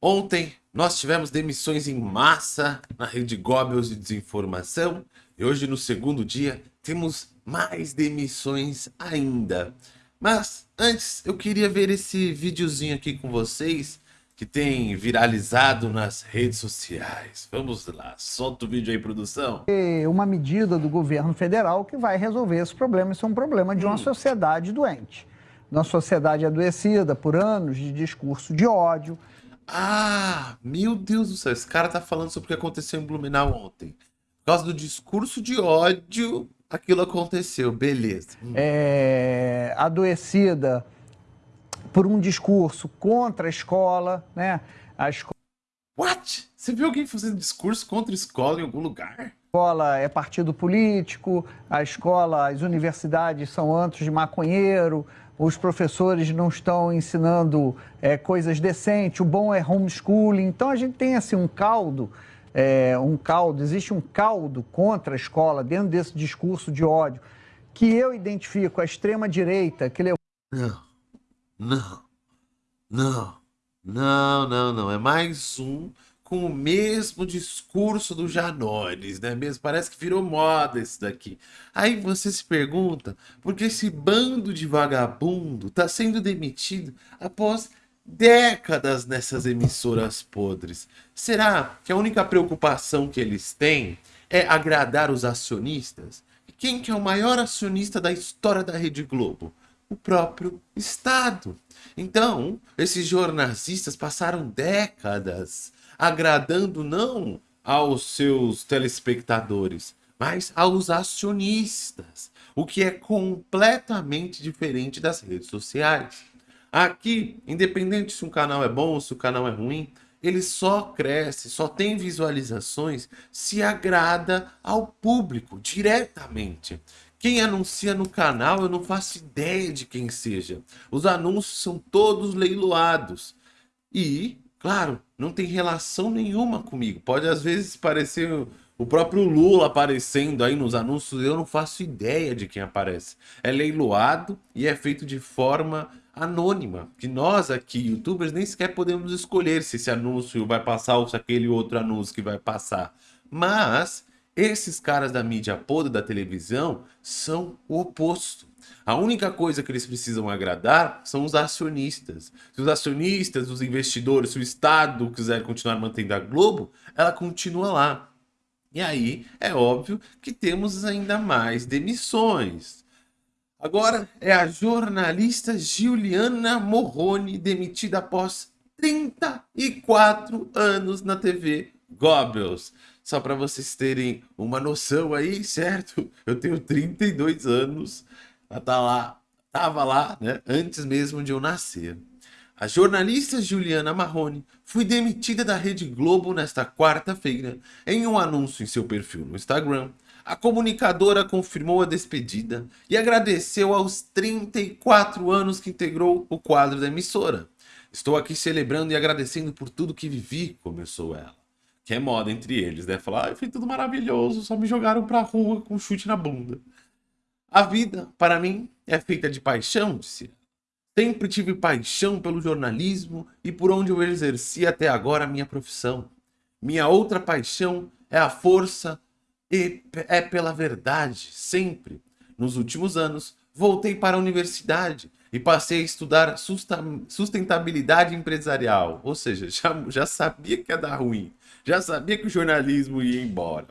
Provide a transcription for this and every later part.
Ontem nós tivemos demissões em massa na rede Goebbels de desinformação e hoje no segundo dia temos mais demissões ainda. Mas antes eu queria ver esse videozinho aqui com vocês que tem viralizado nas redes sociais. Vamos lá, solta o vídeo aí, produção. É uma medida do governo federal que vai resolver esse problema. Isso é um problema de uma hum. sociedade doente. Uma sociedade adoecida por anos de discurso de ódio, ah, meu Deus do céu, esse cara tá falando sobre o que aconteceu em Blumenau ontem. Por causa do discurso de ódio, aquilo aconteceu, beleza. Hum. É, adoecida por um discurso contra a escola, né? A escola... What? Você viu alguém fazendo discurso contra a escola em algum lugar? A escola é partido político, a escola, as universidades são antros de maconheiro, os professores não estão ensinando é, coisas decentes, o bom é homeschooling. Então a gente tem assim um caldo, é, um caldo, existe um caldo contra a escola dentro desse discurso de ódio que eu identifico a extrema direita que levou. Não, não, não, não, não, não. É mais um com o mesmo discurso do Janones, né mesmo? Parece que virou moda esse daqui. Aí você se pergunta, por que esse bando de vagabundo está sendo demitido após décadas nessas emissoras podres? Será que a única preocupação que eles têm é agradar os acionistas? E quem que é o maior acionista da história da Rede Globo? O próprio Estado. Então, esses jornalistas passaram décadas agradando não aos seus telespectadores, mas aos acionistas, o que é completamente diferente das redes sociais. Aqui, independente se um canal é bom ou se o canal é ruim, ele só cresce, só tem visualizações se agrada ao público diretamente. Quem anuncia no canal, eu não faço ideia de quem seja. Os anúncios são todos leiloados. E Claro, não tem relação nenhuma comigo. Pode às vezes parecer o próprio Lula aparecendo aí nos anúncios, eu não faço ideia de quem aparece. É leiloado e é feito de forma anônima, que nós aqui, youtubers, nem sequer podemos escolher se esse anúncio vai passar ou se aquele outro anúncio que vai passar. Mas esses caras da mídia podre da televisão são o oposto. A única coisa que eles precisam agradar são os acionistas. Se os acionistas, os investidores, se o Estado quiser continuar mantendo a Globo, ela continua lá. E aí é óbvio que temos ainda mais demissões. Agora é a jornalista Giuliana Morrone demitida após 34 anos na TV Goebbels. Só para vocês terem uma noção aí, certo? Eu tenho 32 anos ela tá lá, tava lá, né, antes mesmo de eu nascer. A jornalista Juliana Marrone foi demitida da Rede Globo nesta quarta-feira em um anúncio em seu perfil no Instagram. A comunicadora confirmou a despedida e agradeceu aos 34 anos que integrou o quadro da emissora. Estou aqui celebrando e agradecendo por tudo que vivi, começou ela. Que é moda entre eles, né? Falar, ah, foi tudo maravilhoso, só me jogaram pra rua com um chute na bunda. A vida, para mim, é feita de paixão, disse Sempre tive paixão pelo jornalismo e por onde eu exerci até agora a minha profissão. Minha outra paixão é a força e é pela verdade, sempre. Nos últimos anos, voltei para a universidade e passei a estudar sustentabilidade empresarial. Ou seja, já, já sabia que ia dar ruim, já sabia que o jornalismo ia embora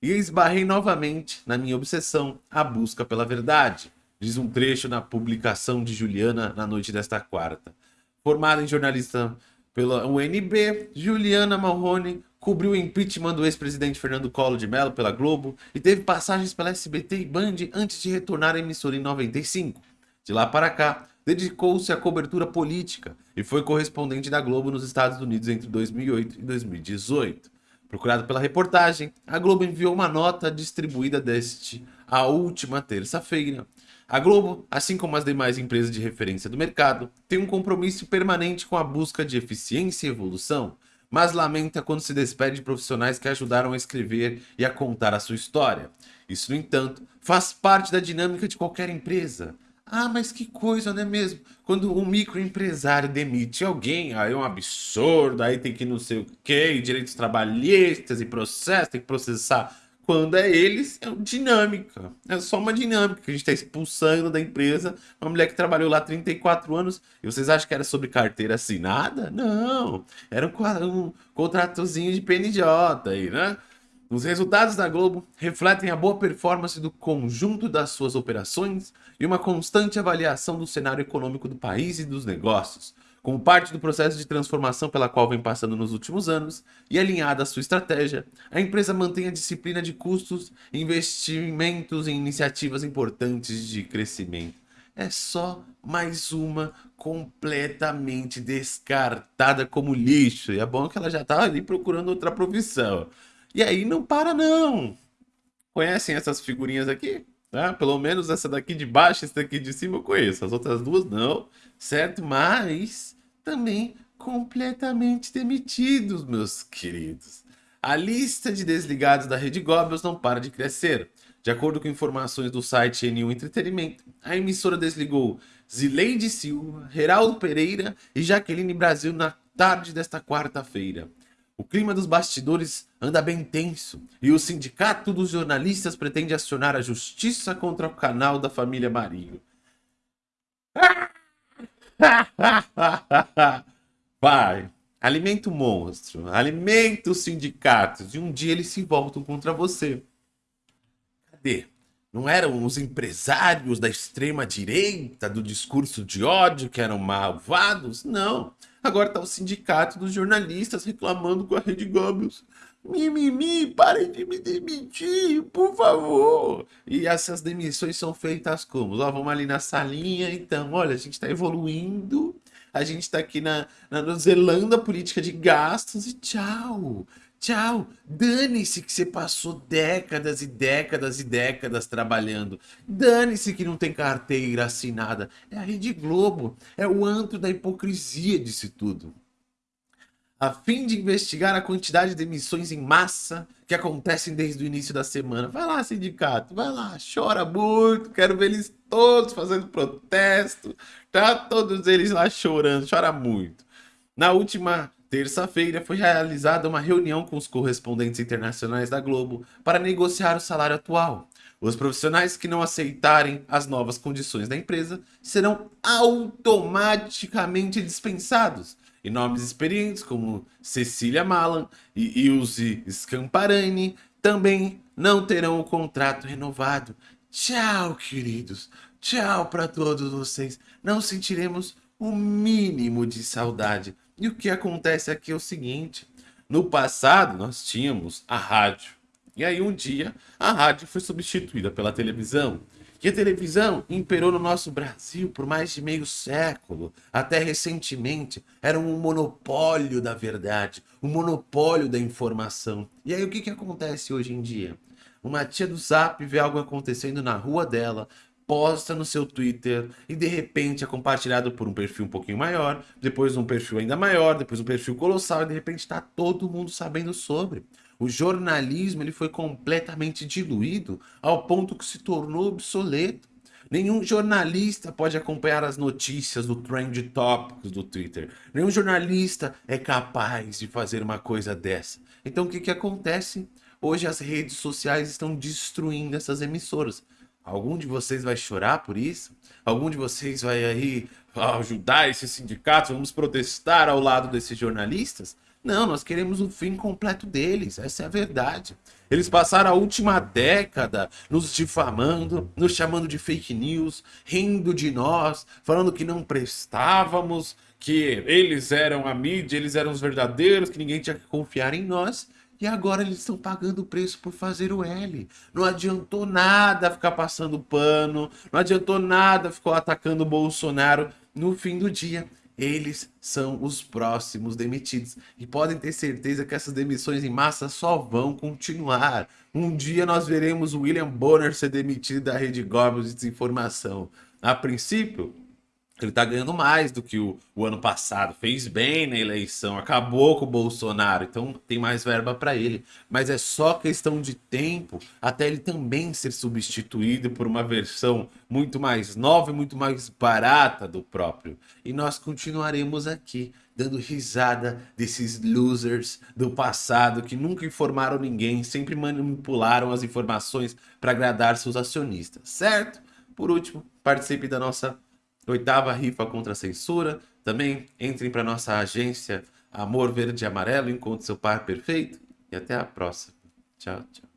e esbarrei novamente na minha obsessão, a busca pela verdade, diz um trecho na publicação de Juliana na noite desta quarta. Formada em jornalista pela UNB, Juliana Marrone cobriu o impeachment do ex-presidente Fernando Collor de Mello pela Globo e teve passagens pela SBT e Band antes de retornar à emissora em 95. De lá para cá, dedicou-se à cobertura política e foi correspondente da Globo nos Estados Unidos entre 2008 e 2018. Procurado pela reportagem, a Globo enviou uma nota distribuída deste a última terça-feira. A Globo, assim como as demais empresas de referência do mercado, tem um compromisso permanente com a busca de eficiência e evolução, mas lamenta quando se despede de profissionais que ajudaram a escrever e a contar a sua história. Isso, no entanto, faz parte da dinâmica de qualquer empresa. Ah, mas que coisa, não é mesmo? Quando um microempresário demite alguém, aí é um absurdo, aí tem que não sei o quê, direitos trabalhistas e processo, tem que processar. Quando é eles, é dinâmica. É só uma dinâmica que a gente está expulsando da empresa uma mulher que trabalhou lá 34 anos. E vocês acham que era sobre carteira assinada? Não. Era um, um contratozinho de PNJ aí, né? Os resultados da Globo refletem a boa performance do conjunto das suas operações e uma constante avaliação do cenário econômico do país e dos negócios, como parte do processo de transformação pela qual vem passando nos últimos anos e alinhada à sua estratégia, a empresa mantém a disciplina de custos investimentos em iniciativas importantes de crescimento. É só mais uma completamente descartada como lixo. E é bom que ela já está ali procurando outra profissão. E aí não para não. Conhecem essas figurinhas aqui? Tá? Pelo menos essa daqui de baixo, essa daqui de cima eu conheço. As outras duas não, certo? Mas também completamente demitidos, meus queridos. A lista de desligados da Rede Goebbels não para de crescer. De acordo com informações do site N1 Entretenimento, a emissora desligou Zileide Silva, Geraldo Pereira e Jaqueline Brasil na tarde desta quarta-feira. O clima dos bastidores anda bem tenso e o sindicato dos jornalistas pretende acionar a justiça contra o canal da família Marinho. Vai, alimenta o monstro, alimenta os sindicatos e um dia eles se voltam contra você. Cadê? Não eram os empresários da extrema direita do discurso de ódio que eram malvados? Não. Agora tá o sindicato dos jornalistas reclamando com a Rede Goebbels. Mimimi, parem de me demitir, por favor. E essas demissões são feitas como? Ó, vamos ali na salinha, então, olha, a gente está evoluindo, a gente está aqui na, na zelando a política de gastos e tchau. Tchau. Dane-se que você passou décadas e décadas e décadas trabalhando. Dane-se que não tem carteira assinada. É a Rede Globo. É o antro da hipocrisia disso tudo. A fim de investigar a quantidade de emissões em massa que acontecem desde o início da semana. Vai lá, sindicato, vai lá, chora muito, quero ver eles todos fazendo protesto. Tá todos eles lá chorando, chora muito. Na última Terça-feira foi realizada uma reunião com os correspondentes internacionais da Globo para negociar o salário atual. Os profissionais que não aceitarem as novas condições da empresa serão automaticamente dispensados. E nomes experientes como Cecília Malan e Ilse Scamparani também não terão o contrato renovado. Tchau, queridos. Tchau para todos vocês. Não sentiremos o mínimo de saudade e o que acontece aqui é o seguinte: no passado nós tínhamos a rádio. E aí um dia a rádio foi substituída pela televisão. E a televisão imperou no nosso Brasil por mais de meio século. Até recentemente era um monopólio da verdade, um monopólio da informação. E aí o que, que acontece hoje em dia? Uma tia do Zap vê algo acontecendo na rua dela, posta no seu Twitter e de repente é compartilhado por um perfil um pouquinho maior, depois um perfil ainda maior, depois um perfil colossal e de repente está todo mundo sabendo sobre. O jornalismo ele foi completamente diluído ao ponto que se tornou obsoleto. Nenhum jornalista pode acompanhar as notícias do Trend Topics do Twitter. Nenhum jornalista é capaz de fazer uma coisa dessa. Então o que, que acontece? Hoje as redes sociais estão destruindo essas emissoras. Algum de vocês vai chorar por isso? Algum de vocês vai aí ajudar esses sindicatos? Vamos protestar ao lado desses jornalistas? Não, nós queremos o fim completo deles, essa é a verdade. Eles passaram a última década nos difamando, nos chamando de fake news, rindo de nós, falando que não prestávamos, que eles eram a mídia, eles eram os verdadeiros, que ninguém tinha que confiar em nós. E agora eles estão pagando o preço por fazer o L. Não adiantou nada ficar passando pano, não adiantou nada ficar atacando o Bolsonaro. No fim do dia, eles são os próximos demitidos. E podem ter certeza que essas demissões em massa só vão continuar. Um dia nós veremos William Bonner ser demitido da Rede Goebbels de Desinformação. A princípio, ele está ganhando mais do que o, o, ano passado, fez bem na eleição, acabou com o Bolsonaro, então tem mais verba para ele. Mas é só questão de tempo até ele também ser substituído por uma versão muito mais nova e muito mais barata do próprio. E nós continuaremos aqui dando risada desses losers do passado que nunca informaram ninguém, sempre manipularam as informações para agradar seus acionistas, certo? Por último, participe da nossa Oitava rifa contra a censura. Também entrem para nossa agência Amor Verde e Amarelo, encontre seu par perfeito. E até a próxima. Tchau, tchau.